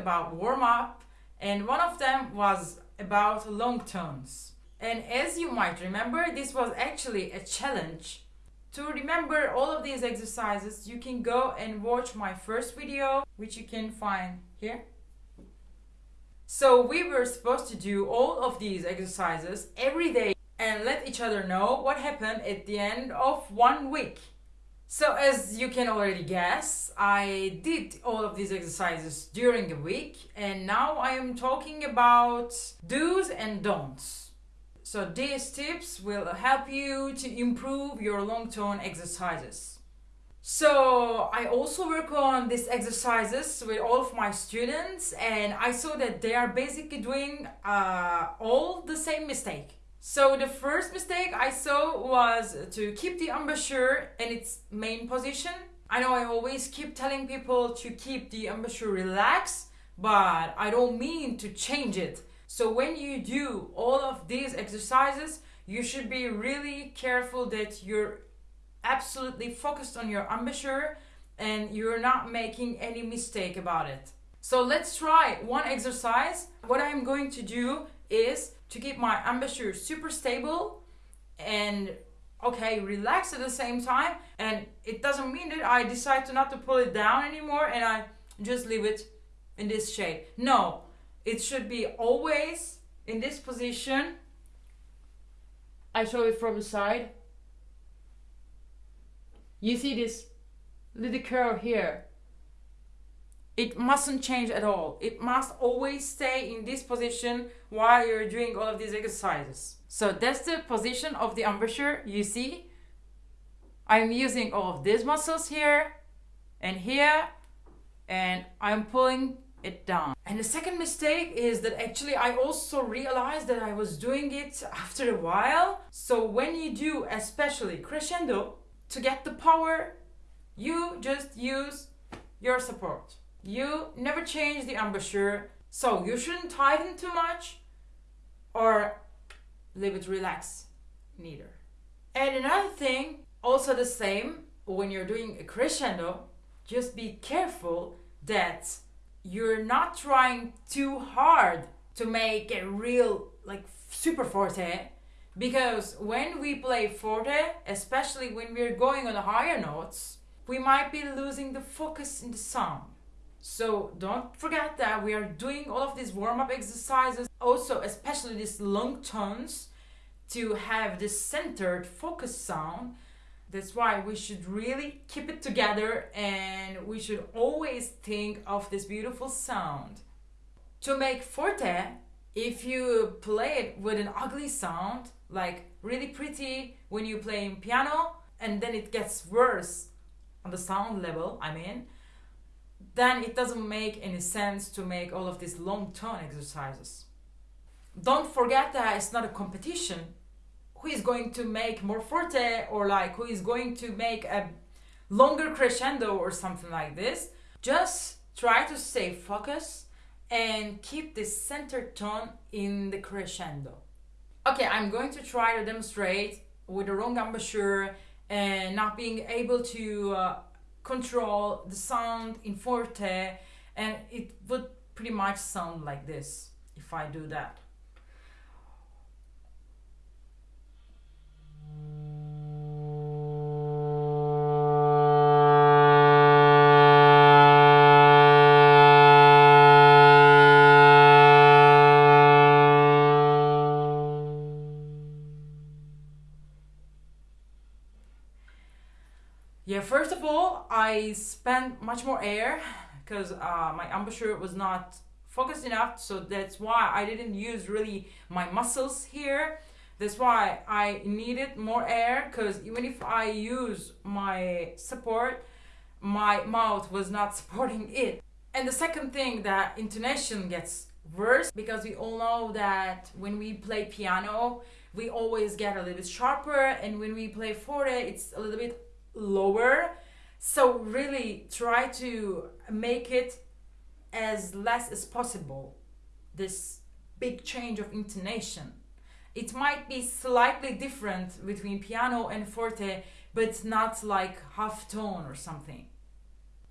about warm up, and one of them was about long tones. And as you might remember, this was actually a challenge. To remember all of these exercises, you can go and watch my first video, which you can find here. So we were supposed to do all of these exercises every day and let each other know what happened at the end of one week. So as you can already guess, I did all of these exercises during the week and now I am talking about do's and don'ts. So these tips will help you to improve your long tone exercises. So I also work on these exercises with all of my students and I saw that they are basically doing uh, all the same mistake. So the first mistake I saw was to keep the embouchure in its main position. I know I always keep telling people to keep the embouchure relaxed, but I don't mean to change it. So when you do all of these exercises, you should be really careful that you're absolutely focused on your embouchure and you're not making any mistake about it. So let's try one exercise. What I'm going to do is to keep my embouchure super stable and okay relax at the same time. And it doesn't mean that I decide to not to pull it down anymore and I just leave it in this shape no it should be always in this position. I show it from the side. You see this little curl here it mustn't change at all. It must always stay in this position while you're doing all of these exercises. So that's the position of the embouchure, you see. I'm using all of these muscles here and here and I'm pulling it down. And the second mistake is that actually I also realized that I was doing it after a while. So when you do especially crescendo, to get the power, you just use your support. You never change the embouchure, so you shouldn't tighten too much or leave it relaxed, neither. And another thing, also the same, when you're doing a crescendo, just be careful that you're not trying too hard to make a real like super forte because when we play forte especially when we're going on higher notes we might be losing the focus in the sound so don't forget that we are doing all of these warm-up exercises, also especially these long tones to have this centered focus sound. That's why we should really keep it together and we should always think of this beautiful sound. To make forte, if you play it with an ugly sound, like really pretty when you play in piano, and then it gets worse on the sound level, I mean, then it doesn't make any sense to make all of these long tone exercises. Don't forget that it's not a competition. Who is going to make more forte or like who is going to make a longer crescendo or something like this. Just try to stay focused and keep the center tone in the crescendo. Okay, I'm going to try to demonstrate with the wrong embouchure and not being able to uh, control the sound in forte and it would pretty much sound like this if I do that. I spent much more air because uh, my embouchure was not focused enough, so that's why I didn't use really my muscles here. That's why I needed more air because even if I use my support, my mouth was not supporting it. And the second thing that intonation gets worse because we all know that when we play piano, we always get a little bit sharper and when we play forte, it's a little bit lower so really try to make it as less as possible this big change of intonation it might be slightly different between piano and forte but not like half tone or something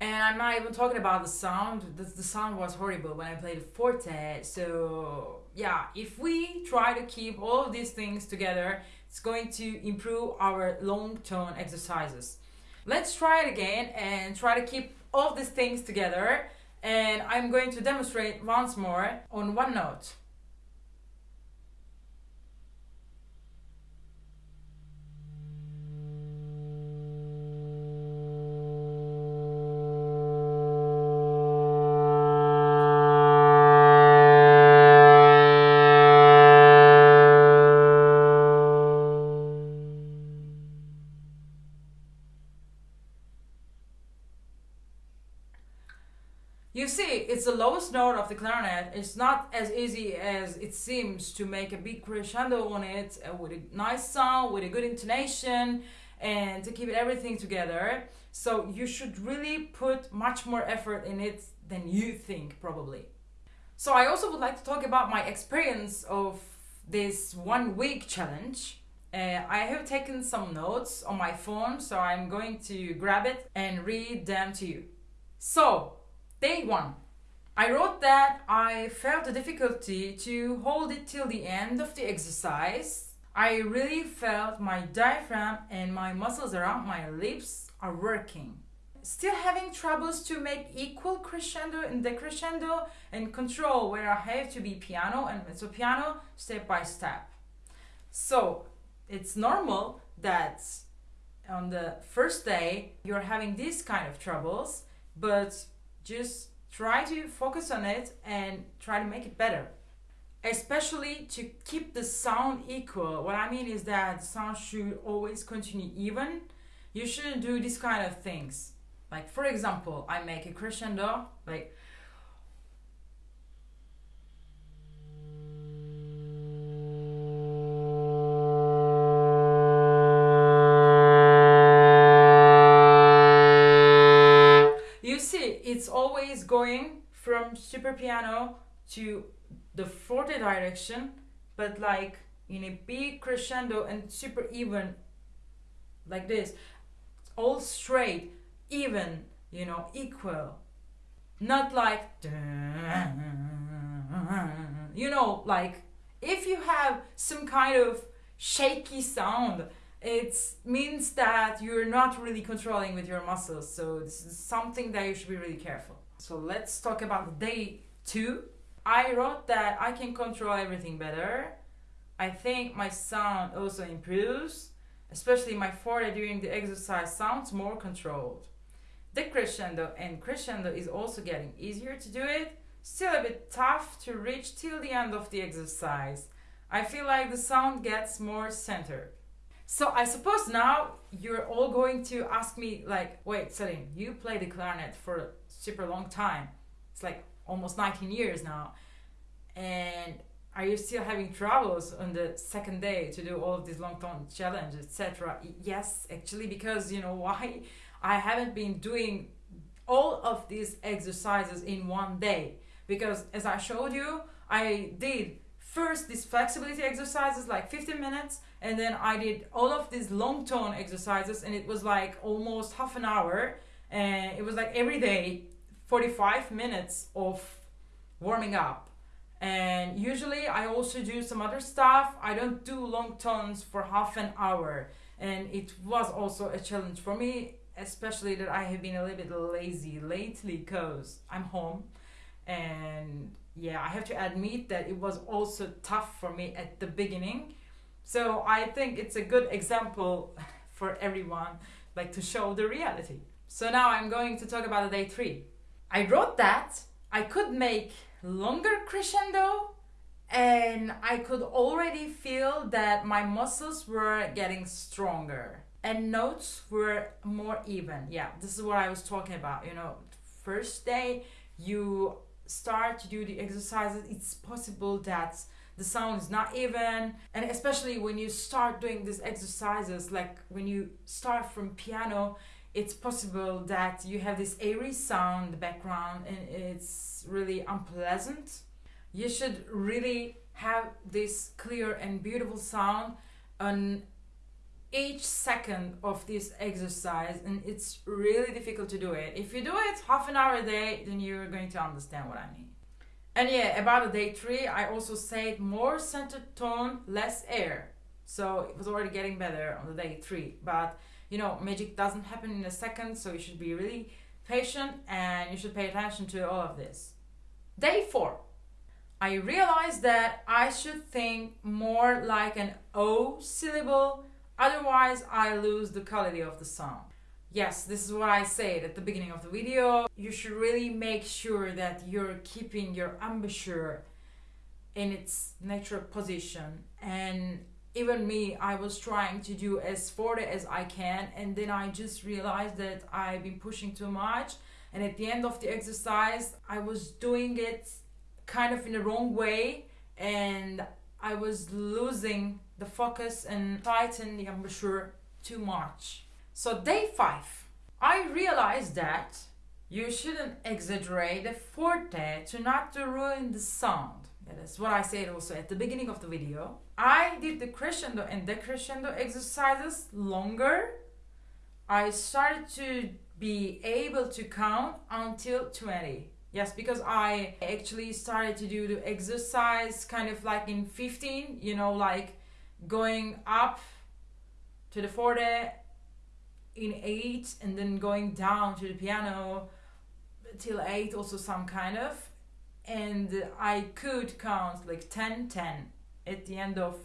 And I'm not even talking about the sound. The, the sound was horrible when I played forte. So, yeah, if we try to keep all of these things together, it's going to improve our long tone exercises. Let's try it again and try to keep all these things together. And I'm going to demonstrate once more on one note. You see, it's the lowest note of the clarinet. It's not as easy as it seems to make a big crescendo on it uh, with a nice sound, with a good intonation, and to keep everything together. So you should really put much more effort in it than you think, probably. So I also would like to talk about my experience of this one week challenge. Uh, I have taken some notes on my phone, so I'm going to grab it and read them to you. So, Day 1. I wrote that I felt a difficulty to hold it till the end of the exercise. I really felt my diaphragm and my muscles around my lips are working. Still having troubles to make equal crescendo and decrescendo and control where I have to be piano and mezzo piano step by step. So it's normal that on the first day you're having these kind of troubles, but just try to focus on it and try to make it better. Especially to keep the sound equal. What i mean is that sound should always continue even. You shouldn't do these kind of things. Like for example i make a crescendo like super piano to the forte direction, but like in a big crescendo and super even, like this, all straight, even, you know, equal. Not like, you know, like if you have some kind of shaky sound it means that you're not really controlling with your muscles. So this is something that you should be really careful. So let's talk about day two. I wrote that I can control everything better. I think my sound also improves, especially my forte during the exercise sounds more controlled. Decrescendo and crescendo is also getting easier to do it, still a bit tough to reach till the end of the exercise. I feel like the sound gets more centered. So I suppose now you're all going to ask me like, wait, Celine, you play the clarinet for super long time. It's like almost 19 years now. And are you still having troubles on the second day to do all of these long tone challenges, etc.? Yes, actually, because you know why? I haven't been doing all of these exercises in one day because as I showed you, I did first these flexibility exercises like 15 minutes and then I did all of these long tone exercises and it was like almost half an hour and it was like every day 45 minutes of warming up. And usually I also do some other stuff. I don't do long tones for half an hour. And it was also a challenge for me especially that I have been a little bit lazy lately because I'm home. And yeah I have to admit that it was also tough for me at the beginning. So I think it's a good example for everyone, like to show the reality. So now I'm going to talk about the day three. I wrote that I could make longer crescendo and I could already feel that my muscles were getting stronger and notes were more even. Yeah, this is what I was talking about. You know, first day you start to do the exercises, it's possible that the sound is not even and especially when you start doing these exercises like when you start from piano it's possible that you have this airy sound in the background and it's really unpleasant you should really have this clear and beautiful sound on each second of this exercise and it's really difficult to do it. If you do it half an hour a day, then you're going to understand what I mean. And yeah, about day three, I also said more centered tone, less air. So it was already getting better on the day three. But you know, magic doesn't happen in a second, so you should be really patient and you should pay attention to all of this. Day four, I realized that I should think more like an O syllable, otherwise, I lose the quality of the sound Yes, this is what I said at the beginning of the video. You should really make sure that you're keeping your embouchure in its natural position and even me i was trying to do as forte as i can and then i just realized that i've been pushing too much. And at the end of the exercise i was doing it kind of in the wrong way and i was losing the focus and tighten the embouchure too much. So day five i realized that you shouldn't exaggerate the forte to not to ruin the sound that's what I said also at the beginning of the video. I did the crescendo and decrescendo exercises longer. I started to be able to count until 20. Yes, because I actually started to do the exercise kind of like in 15, you know, like going up to the forte in 8 and then going down to the piano till 8 also some kind of and I could count like 10 10 at the end of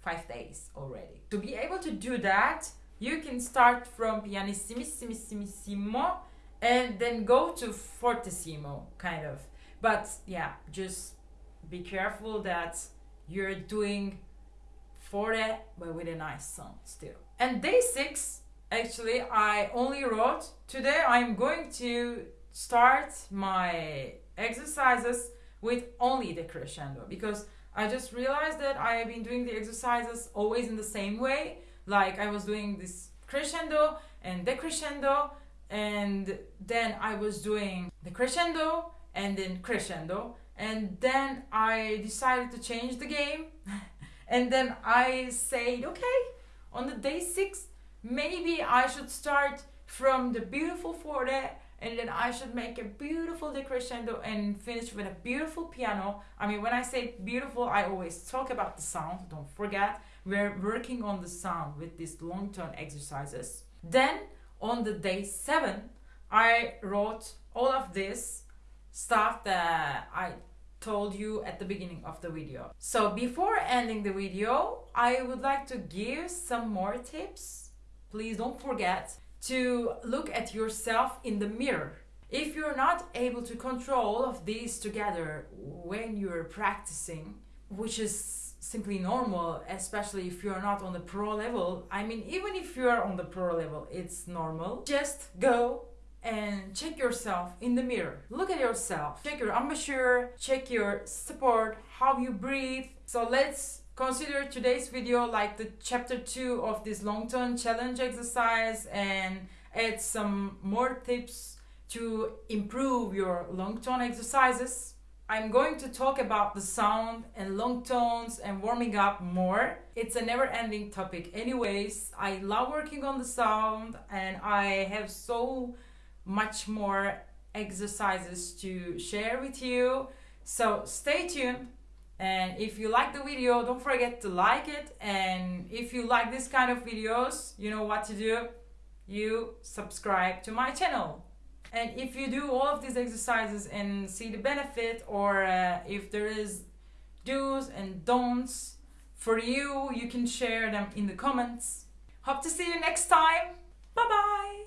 five days already. To be able to do that, you can start from pianissimissimo and then go to fortissimo, kind of. But yeah, just be careful that you're doing forte but with a nice sound still. And day six, actually, I only wrote today I'm going to start my exercises with only the crescendo. Because I just realized that I have been doing the exercises always in the same way. Like I was doing this crescendo and decrescendo, and then I was doing the crescendo and then crescendo, and then I decided to change the game, and then I said, okay, on the day six, maybe I should start from the beautiful forte and then I should make a beautiful decrescendo and finish with a beautiful piano. I mean, when I say beautiful, I always talk about the sound. Don't forget, we're working on the sound with these long tone exercises. Then on the day seven, I wrote all of this stuff that I told you at the beginning of the video. So before ending the video, I would like to give some more tips. Please don't forget to look at yourself in the mirror. If you're not able to control of these together when you're practicing, which is simply normal, especially if you're not on the pro level, I mean, even if you're on the pro level, it's normal. Just go and check yourself in the mirror. Look at yourself. Check your embouchure, check your support, how you breathe. So let's consider today's video like the chapter 2 of this long tone challenge exercise and add some more tips to improve your long tone exercises. I'm going to talk about the sound and long tones and warming up more. It's a never ending topic anyways. I love working on the sound and I have so much more exercises to share with you. So stay tuned and if you like the video don't forget to like it. And if you like this kind of videos you know what to do. You subscribe to my channel. And if you do all of these exercises and see the benefit or uh, if there is do's and don'ts for you you can share them in the comments. Hope to see you next time. Bye bye